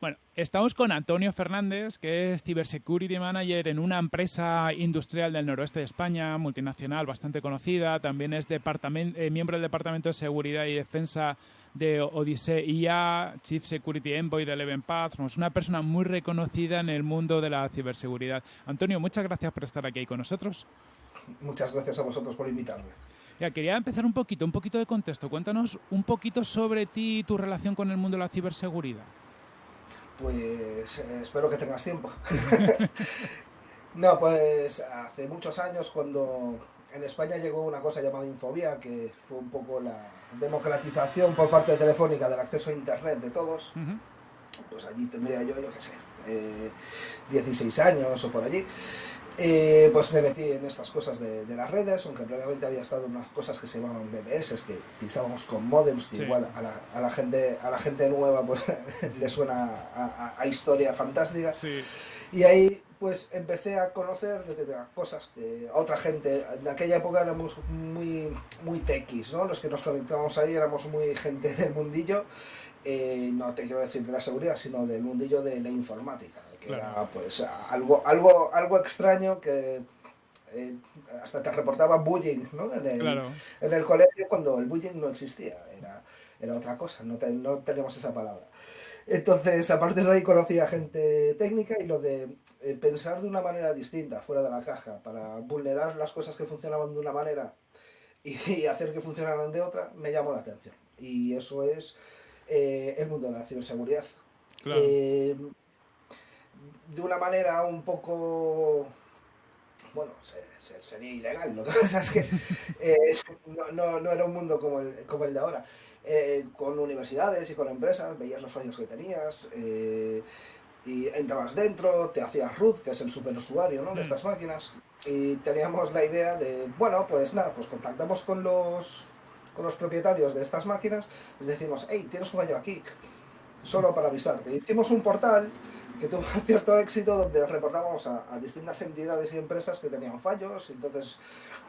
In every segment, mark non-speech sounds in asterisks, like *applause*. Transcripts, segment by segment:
Bueno, estamos con Antonio Fernández, que es Cybersecurity Manager en una empresa industrial del noroeste de España, multinacional, bastante conocida. También es eh, miembro del Departamento de Seguridad y Defensa de Odyssey IA, Chief Security Envoy de Eleven Path. Es una persona muy reconocida en el mundo de la ciberseguridad. Antonio, muchas gracias por estar aquí con nosotros. Muchas gracias a vosotros por invitarme. Ya, quería empezar un poquito, un poquito de contexto. Cuéntanos un poquito sobre ti y tu relación con el mundo de la ciberseguridad. Pues eh, espero que tengas tiempo. *laughs* *laughs* no, pues hace muchos años cuando en España llegó una cosa llamada Infobia, que fue un poco la democratización por parte de Telefónica del acceso a Internet de todos, pues allí tendría yo, yo qué sé, 16 eh, años o por allí. Eh, pues me metí en estas cosas de, las redes, aunque previamente había estado en unas cosas que se llamaban BBS, que utilizábamos con modems, que igual a la, gente, a la gente nueva pues *laughs* le suena a, historia fantástica. Y ahí pues empecé a conocer determinadas cosas que otra gente, en aquella época éramos muy, muy tequis, ¿no? Los que nos conectábamos ahí éramos muy gente del mundillo, eh, no te quiero decir de la seguridad, sino del mundillo de la informática que era pues algo, algo, algo extraño que eh, hasta te reportaba bullying ¿no? en, el, en el colegio cuando el bullying no existía, era, era otra cosa, no, no tenemos esa palabra. Entonces, a partir de ahí conocí a gente técnica y lo de eh, pensar de una manera distinta, fuera de la caja, para vulnerar las cosas que funcionaban de una manera y, *laughs* hacer que funcionaran de otra, me llamó la atención. Y eso es eh, el mundo de la ciberseguridad. Claro de una manera un poco bueno, sería ilegal. Lo que pasa es que *laughs* eh, no, era un mundo como el, como el de ahora. Eh, con universidades y con empresas, veías los fallos que tenías, eh, y entrabas dentro, te hacías root, que es el superusuario ¿no? de estas máquinas, y teníamos la idea de, bueno, pues nada, pues contactamos con los, con los propietarios de estas máquinas, les decimos, hey, tienes un fallo aquí, solo para avisarte. Hicimos un portal que tuvo *laughs* cierto éxito donde reportábamos a, distintas entidades y empresas que tenían fallos, entonces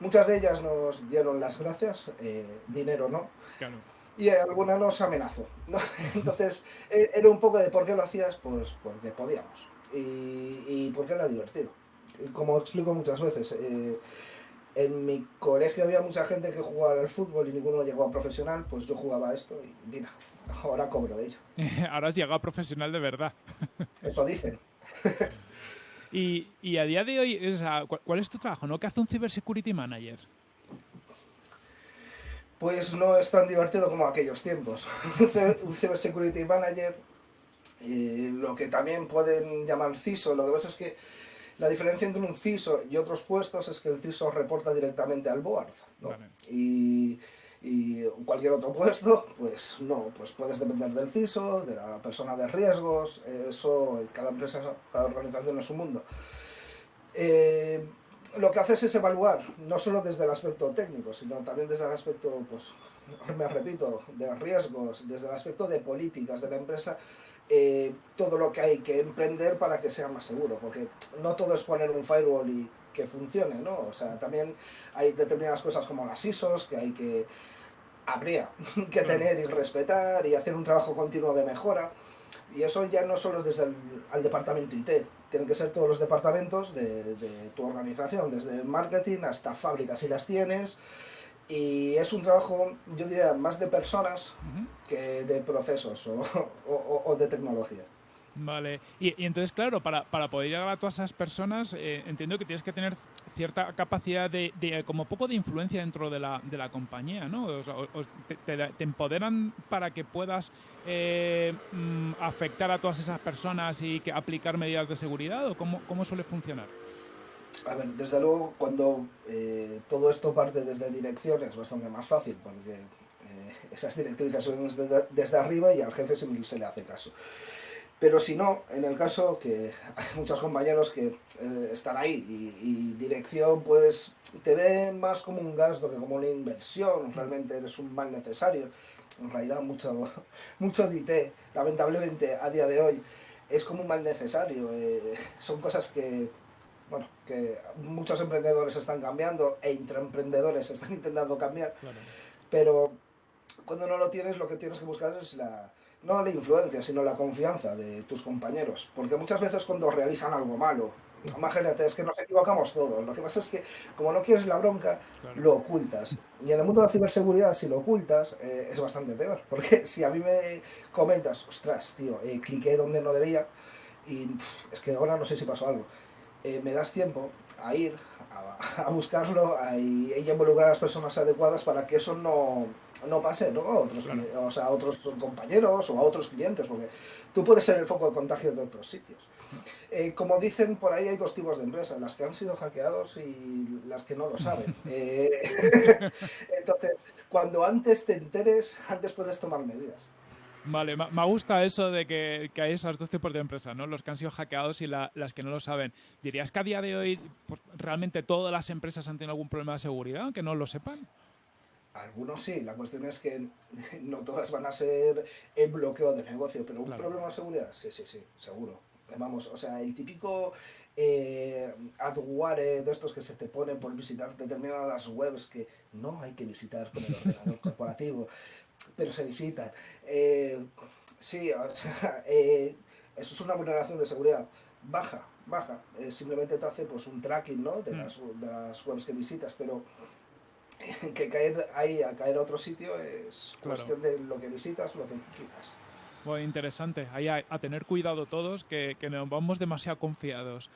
muchas de ellas nos dieron las gracias, eh, dinero no, y alguna nos amenazó. *laughs* Entonces e, era un poco de por qué lo hacías, pues porque podíamos, y, y porque era divertido. Como explico muchas veces, eh, en mi colegio había mucha gente que jugaba al fútbol y ninguno llegó a profesional, pues yo jugaba esto y mira, ahora cobro de ello. *laughs* ahora has llegado a profesional de verdad. *laughs* Eso dicen. y, y, a día de hoy, ¿cuál es tu trabajo? ¿no? ¿Qué hace un Cybersecurity Manager? Pues no es tan divertido como aquellos tiempos. *laughs* un Cybersecurity Manager, eh, lo que también pueden llamar CISO, lo que pasa es que la diferencia entre un CISO y otros puestos es que el CISO reporta directamente al board. Y, cualquier otro puesto, pues no, pues puedes depender del CISO, de la persona de riesgos, eso, cada empresa, cada organización es su mundo. Eh, lo que haces es evaluar, no solo desde el aspecto técnico, sino también desde el aspecto, pues, me repito, de riesgos, desde el aspecto de políticas de la empresa, eh, todo lo que hay que emprender para que sea más seguro, porque no todo es poner un firewall y que funcione, ¿no? O sea, también hay determinadas cosas como las ISOs que hay que, habría *laughs* que tener y respetar y hacer un trabajo continuo de mejora. Y eso ya no solo desde el departamento IT, tienen que ser todos los departamentos de, de tu organización, desde marketing hasta fábricas si las tienes, y es un trabajo, yo diría, más de personas que de procesos o, de tecnología. Vale, y, entonces, claro, para, para, poder llegar a todas esas personas, eh, entiendo que tienes que tener cierta capacidad de, como poco de influencia dentro de la, de la compañía, ¿no? O te, empoderan para que puedas eh, mm, afectar a todas esas personas y que aplicar medidas de seguridad, o cómo, cómo suele funcionar? A ver, desde luego, cuando eh, todo esto parte desde dirección es bastante más fácil, porque eh, *laughs* esas directrices son desde, arriba y al jefe se, se, le hace caso. Pero si no, en el caso que *laughs* hay muchos compañeros que eh, están ahí y, dirección pues te ve más como un gasto que como una inversión, realmente eres un mal necesario. En realidad mucho, *laughs* mucho de IT, lamentablemente a día de hoy, es como un mal necesario. *laughs* son cosas que bueno, que muchos emprendedores están cambiando e intraemprendedores están intentando cambiar, pero cuando no lo tienes, lo que tienes que buscar es la, no la influencia, sino la confianza de tus compañeros. Porque muchas veces cuando realizan algo malo, imagínate, es que nos equivocamos todos. Lo que pasa es que como no quieres la bronca, lo ocultas. Y en el mundo de la ciberseguridad, si lo ocultas, eh, es bastante peor. *laughs* Porque si a mí me comentas, ostras, tío, eh, cliqué donde no debía y es que ahora no sé si pasó algo, eh, me das tiempo a ir a, buscarlo y, y involucrar a las personas adecuadas para que eso no no pase ¿no? A, otros, o sea, a otros compañeros o a otros clientes, porque tú puedes ser el foco de contagio de otros sitios. Eh, como dicen por ahí, hay dos tipos de empresas, las que han sido hackeados y las que no lo saben. *laughs* Eh, *laughs* entonces, cuando antes te enteres, antes puedes tomar medidas. Vale, me gusta eso de que, hay esos dos tipos de empresas, ¿no? Los que han sido hackeados y las que no lo saben. ¿Dirías que a día de hoy pues, realmente todas las empresas han tenido algún problema de seguridad, que no lo sepan? Algunos sí, la cuestión es que *laughs* no todas van a ser el bloqueo de negocio, pero un problema de seguridad, sí, sí, sí, seguro. Vamos, o sea, el típico eh, adware de estos que se te ponen por visitar determinadas webs que no hay que visitar con el ordenador *laughs* corporativo, pero se visitan. Eh, sí, o *laughs* sea, eh, eso es una vulneración de seguridad. Baja, baja. simplemente te hace pues un tracking ¿no? de, mm. las, de las webs que visitas, pero *laughs* que caer ahí a caer a otro sitio es cuestión de lo que visitas, lo que clicas. Bueno, interesante. Ahí a, tener cuidado todos, que, que nos vamos demasiado confiados.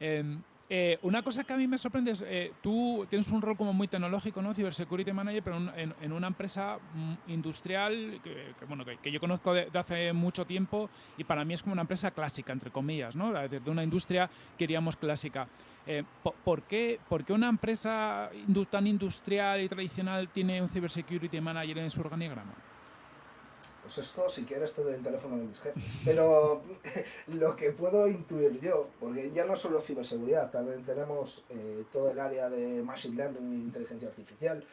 Em, eh, una cosa que a mí me sorprende es, eh, tú tienes un rol como muy tecnológico, ¿no? Cybersecurity Manager, pero en, una empresa mm, industrial que, bueno, que, yo conozco de, hace mucho tiempo y para mí es como una empresa clásica, entre comillas, ¿no? de una industria que diríamos clásica. Eh, ¿por, qué, ¿Por qué una empresa tan industrial y tradicional tiene un Cybersecurity Manager en su organigrama? Pues esto, si quieres, te doy el teléfono de mis jefes. Pero *laughs* lo que puedo intuir yo, porque ya no solo ciberseguridad, también tenemos eh, todo el área de Machine Learning e inteligencia artificial,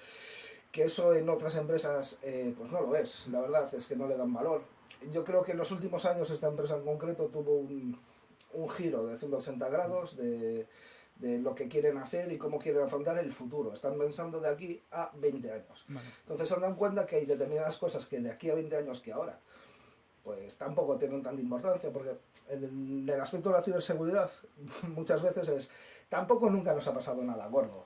que eso en otras empresas eh, pues no lo es. La verdad es que no le dan valor. Yo creo que en los últimos años esta empresa en concreto tuvo un, un giro de 180 grados de de lo que quieren hacer y cómo quieren afrontar el futuro. Están pensando de aquí a 20 años. Entonces se dan cuenta que hay determinadas cosas que de aquí a 20 años que ahora, pues tampoco tienen tanta importancia, porque en el aspecto de la ciberseguridad *laughs* muchas veces es, tampoco nunca nos ha pasado nada gordo.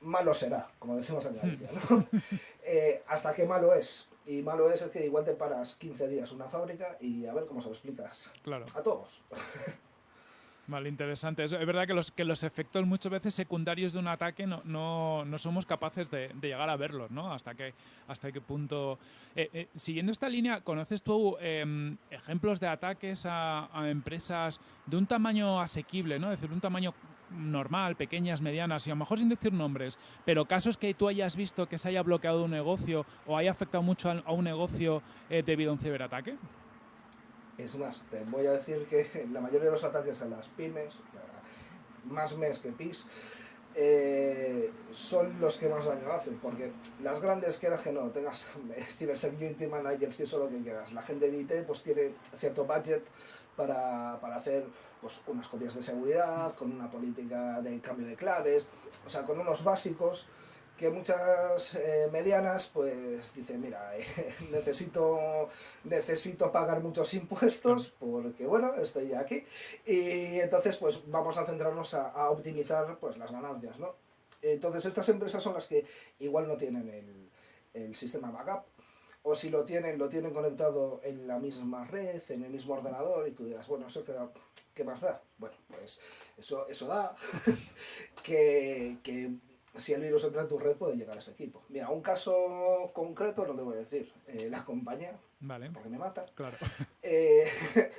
Malo será, como decimos en Galicia, ¿no? *laughs* Eh, hasta qué malo es. Y malo es, es que igual te paras 15 días una fábrica y a ver cómo se lo explicas. Claro. A todos. *laughs* Vale, interesante. Es, verdad que los, que los efectos muchas veces secundarios de un ataque no, no, no somos capaces de, llegar a verlos, ¿no? Hasta qué, hasta qué punto... Eh, eh, siguiendo esta línea, ¿conoces tú em, ejemplos de ataques a, empresas de un tamaño asequible, ¿no? Es decir, un tamaño normal, pequeñas, medianas, y a lo mejor sin decir nombres, pero casos que tú hayas visto que se haya bloqueado un negocio o haya afectado mucho a, un negocio eh, debido a un ciberataque? Es más, te voy a decir que *laughs* la mayoría de los ataques a las pymes, más mes que PIS, eh, son los que más daño hacen, porque las grandes quieras que no, tengas *laughs* Cybersecurity Manager, eso lo que quieras, la gente de IT pues tiene cierto budget para, para, hacer pues, unas copias de seguridad, con una política de cambio de claves, o sea, con unos básicos que muchas eh, medianas pues dicen, mira, *laughs* eh, necesito, necesito pagar muchos impuestos porque bueno, estoy aquí y entonces pues vamos a centrarnos a, optimizar pues las ganancias, ¿no? Entonces estas empresas son las que igual no tienen el, el sistema backup o si lo tienen, lo tienen conectado en la misma red, en el mismo ordenador y tú dirás, bueno, ¿eso qué, qué más da? Bueno, pues eso, eso da *laughs* que, que si el virus entra en tu red puede llegar a ese equipo. Mira, un caso concreto no te voy a decir. Eh, la compañía, vale. porque me mata. Claro. *laughs* Eh, *laughs*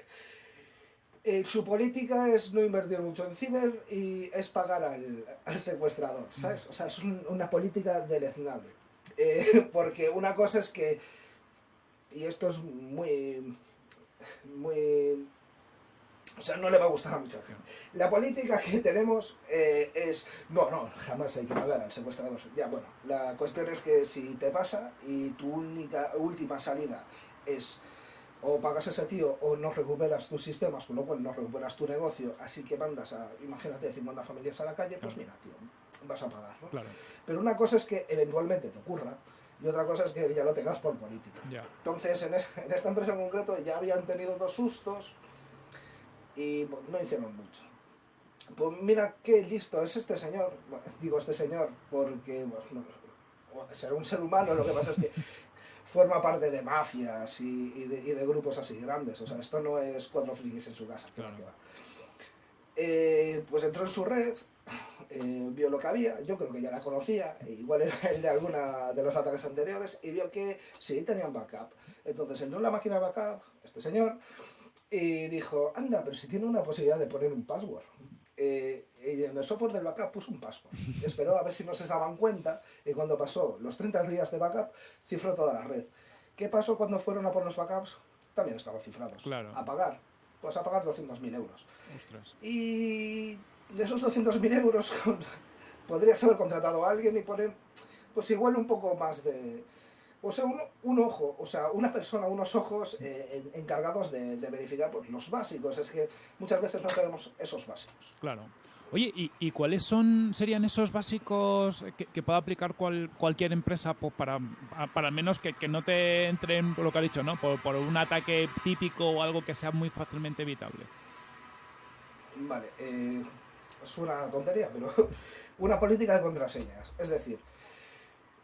eh, su política es no invertir mucho en ciber y es pagar al, secuestrador, ¿sabes? O sea, es una política deleznable. *laughs* porque una cosa es que, y esto es muy, muy o sea, no le va a gustar a mucha gente. La política que tenemos eh, es, no, no, jamás hay que pagar al secuestrador. Ya, bueno, la cuestión es que si te pasa y tu única, última salida es o pagas a ese tío o no recuperas tus sistemas, con lo cual no recuperas tu negocio, así que mandas a, imagínate, 50 familias a la calle, pues mira, tío, vas a pagar, ¿no? Pero una cosa es que eventualmente te ocurra, y otra cosa es que ya lo tengas por política. Entonces, en, esta empresa en concreto ya habían tenido dos sustos y no hicieron mucho. Pues mira qué listo es este señor, digo este señor porque bueno, será un ser humano, lo que pasa es que *laughs* forma parte de mafias y, de, grupos así grandes. O sea, esto no es cuatro frikis en su casa. Eh, pues entró en su red, eh, vio lo que había, yo creo que ya la conocía, e igual era el de alguna de los ataques anteriores, y vio que sí tenían backup. Entonces entró en la máquina de backup, este señor, y dijo, anda, pero si tiene una posibilidad de poner un password. Eh, y en el software del backup puso un password. Esperó a ver si no se daban cuenta y cuando pasó los 30 días de backup, cifró toda la red. ¿Qué pasó cuando fueron a por los backups? También estaban cifrados. Claro. A pagar. Pues a pagar 200.000 euros. Y de esos 200.000 euros *laughs* podrías haber contratado a alguien y poner, pues igual un poco más de, o sea, un, ojo, o sea, una persona, unos ojos eh, encargados de, verificar pues, los básicos. Es que muchas veces no tenemos esos básicos. Claro. Oye, ¿y, cuáles son serían esos básicos que, pueda aplicar cualquier empresa pues, para, para al menos que, no te entren, por lo que ha dicho, ¿no? Por, un ataque típico o algo que sea muy fácilmente evitable? Vale, eh, es una tontería, pero *laughs* una política de contraseñas. Es decir,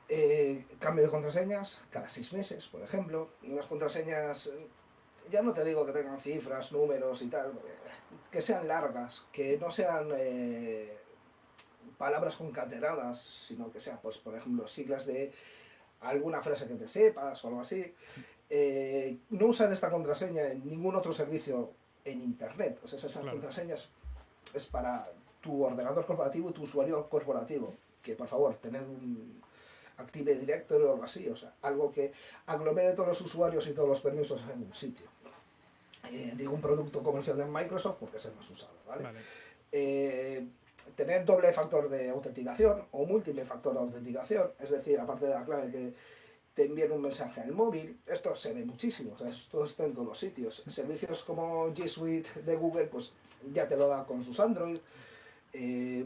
eh, cambio de contraseñas cada seis meses, por ejemplo. Unas contraseñas, eh, ya no te digo que tengan cifras, números y tal, que sean largas, que no sean eh, palabras concatenadas, sino que sean, pues, por ejemplo, siglas de alguna frase que te sepas o algo así. no usar esta contraseña en ningún otro servicio en Internet. O sea, esas contraseñas es para tu ordenador corporativo y tu usuario corporativo. Que por favor, tened un, Active Directory o algo así, o sea, algo que aglomere todos los usuarios y todos los permisos en un sitio. Eh, digo un producto comercial de Microsoft porque es el más usado, ¿vale? Eh, tener doble factor de autenticación o múltiple factor de autenticación, es decir, aparte de la clave que te envíen un mensaje al móvil, esto se ve muchísimo, o sea, esto está en todos los sitios. Servicios como G Suite de Google, pues ya te lo da con sus Android. Eh,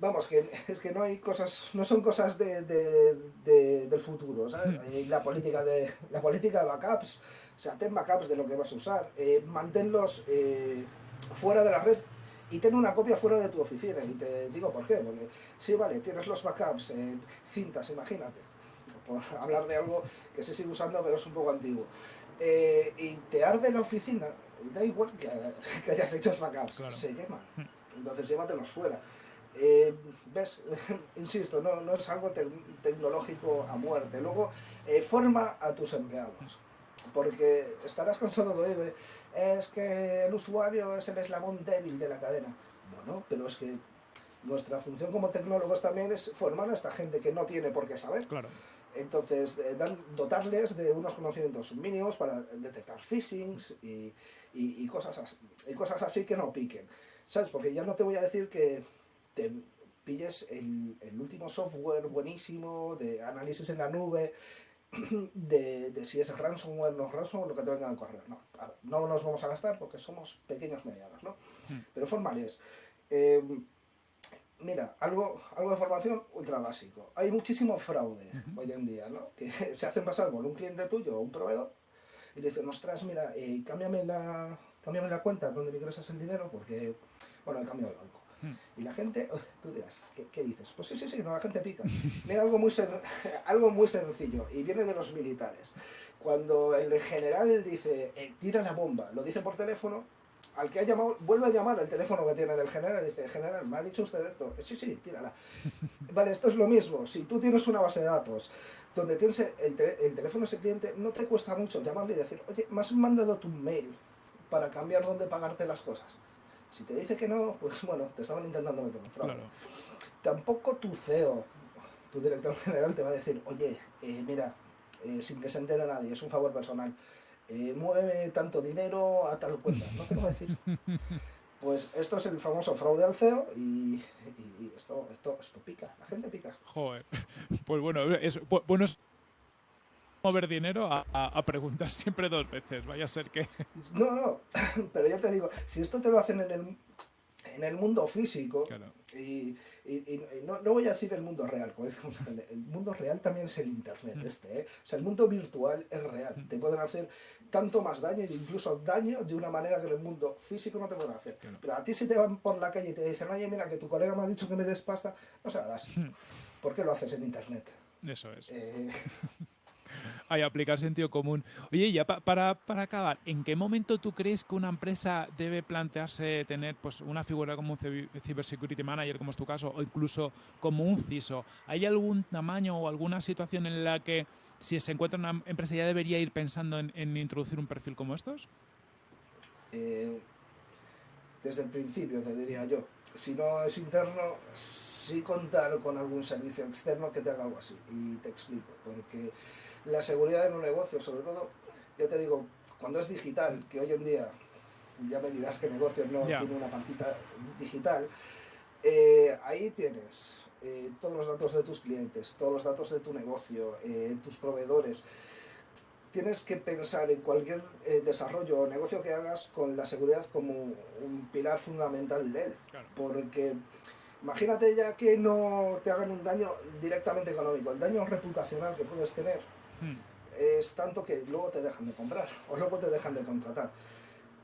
vamos, que *laughs* es que no hay cosas, no son cosas de, del futuro, ¿sabes? Hmm. la política de, *laughs* la política de backups, o sea, ten backups de lo que vas a usar, eh, manténlos eh, fuera de la red y ten una copia fuera de tu oficina. Y te digo por qué, porque sí, vale, tienes los backups en cintas, imagínate, por *laughs* hablar de algo que se sigue usando pero es un poco antiguo. Eh, y te arde la oficina, da igual que, hayas hecho los backups, se quema. Hmm. Entonces llévatelos fuera. Eh, ¿Ves? *laughs* Insisto, no, no, es algo tecnológico a muerte. Luego, eh, forma a tus empleados. Porque estarás cansado de oír es que el usuario es el eslabón débil de la cadena. Bueno, pero es que nuestra función como tecnólogos también es formar a esta gente que no tiene por qué saber. Claro. Entonces, eh, dotarles de unos conocimientos mínimos para detectar phishings y, y, cosas así, y cosas así que no piquen. ¿Sabes? Porque ya no te voy a decir que te pilles el, último software buenísimo de análisis en la nube, *clears throat* de, si es ransomware o no ransomware, lo que te venga al correo. No, no nos vamos a gastar porque somos pequeños medianos, ¿no? Hmm. Pero formales. Eh, mira, algo, algo de formación ultra básico. Hay muchísimo fraude hoy en día, ¿no? Que *laughs* se hacen pasar por un cliente tuyo o un proveedor y dicen, ostras, mira, eh, cámbiame, la, cámbiame la cuenta donde me ingresas el dinero porque, bueno, he cambiado de banco. Hmm. Y la gente, tú dirás, ¿qué, dices? Pues sí, sí, sí, no, la gente pica. Mira, algo muy, *laughs* algo muy sencillo, y viene de los militares. Cuando el general dice, eh, tira la bomba, lo dice por teléfono, al que ha llamado, vuelve a llamar al teléfono que tiene del general y dice, general, me ha dicho usted esto. Sí, sí, tírala. *laughs* Vale, esto es lo mismo. Si tú tienes una base de datos donde tienes el, el teléfono de ese cliente, no te cuesta mucho llamarle y decir, oye, me has mandado tu mail para cambiar dónde pagarte las cosas. Si te dice que no, pues *laughs* bueno, te estaban intentando meter un fraude. Tampoco tu CEO, tu director *laughs* general, te va a decir, oye, eh, mira, eh, sin que se entere nadie, es un favor personal, eh, mueve tanto dinero a tal cuenta. No te lo va a decir. *laughs* Pues esto es el famoso fraude al CEO y, esto, esto, esto pica, la gente pica. Joder. Pues bueno, es, bueno mover dinero a, preguntar *laughs* siempre dos veces. Vaya a ser que. *laughs* No, no, *laughs* pero ya te digo, si esto te lo hacen en el, en el mundo físico, y, no, voy a decir el mundo real, el mundo real también es el Internet, mm. este, ¿eh? O sea, el mundo virtual es real. Mm. Te pueden hacer tanto más daño e incluso daño de una manera que en el mundo físico no te pueden hacer. Pero a ti si te van por la calle y te dicen, oye, mira, que tu colega me ha dicho que me des pasta, no se la das. Mm. ¿Por qué lo haces en Internet? Eso es. Eh, Hay aplicar sentido común. Oye, ya para, para acabar, ¿en qué momento tú crees que una empresa debe plantearse tener pues, una figura como un Cybersecurity Manager, como es tu caso, o incluso como un CISO? ¿Hay algún tamaño o alguna situación en la que si se encuentra una empresa ya debería ir pensando en, introducir un perfil como estos? Eh, desde el principio, te diría yo. Si no es interno, sí contar con algún servicio externo que te haga algo así. Y te explico, porque la seguridad en un negocio, sobre todo, ya te digo, cuando es digital, que hoy en día, ya me dirás que negocio no tiene una pantita digital, eh, ahí tienes eh, todos los datos de tus clientes, todos los datos de tu negocio, eh, tus proveedores. Tienes que pensar en cualquier desarrollo o negocio que hagas con la seguridad como un pilar fundamental de él. Porque imagínate ya que no te hagan un daño directamente económico, el daño reputacional que puedes tener Hmm. es tanto que luego te dejan de comprar o luego te dejan de contratar.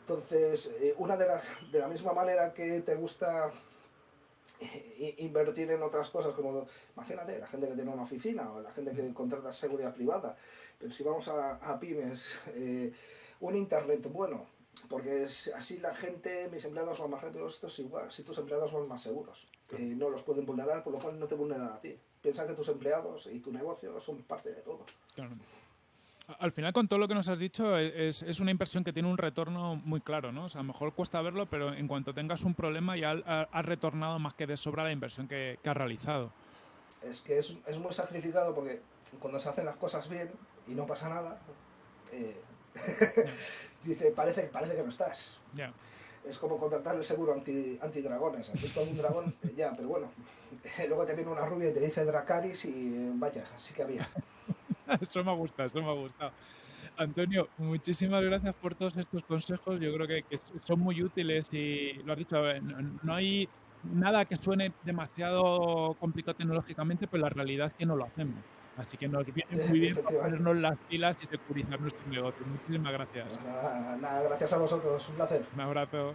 Entonces, eh, una de, de la misma manera que te gusta eh, invertir en otras cosas, como imagínate, la gente que tiene una oficina o la gente que hmm. contrata seguridad privada, pero si vamos a, pymes, eh, un internet bueno, porque así la gente, mis empleados van más rápidos, esto es igual, si tus empleados van más seguros, no los pueden vulnerar, por lo cual no te vulneran a ti. Piensa que tus empleados y tu negocio son parte de todo. Al final, con todo lo que nos has dicho, es, es, una inversión que tiene un retorno muy claro, ¿no? O sea, a lo mejor cuesta verlo, pero en cuanto tengas un problema ya has retornado más que de sobra la inversión que, que has realizado. Es que es, es, muy sacrificado porque cuando se hacen las cosas bien y no pasa nada, eh, *laughs* dice, parece, parece que no estás. Ya es como contratar el seguro anti, antidragones. ¿Has visto algún dragón? ya, pero bueno. *laughs* Luego te viene una rubia y te dice Dracaris y vaya, sí que había. *laughs* eso me gusta, eso me ha gustado. Antonio, muchísimas gracias por todos estos consejos. Yo creo que, son muy útiles y lo has dicho, no, hay nada que suene demasiado complicado tecnológicamente, pero la realidad es que no lo hacemos. Así que nos viene muy bien ponernos las pilas y securizar nuestro negocio. Muchísimas gracias. Pues nada, gracias a vosotros. Un placer. Un abrazo.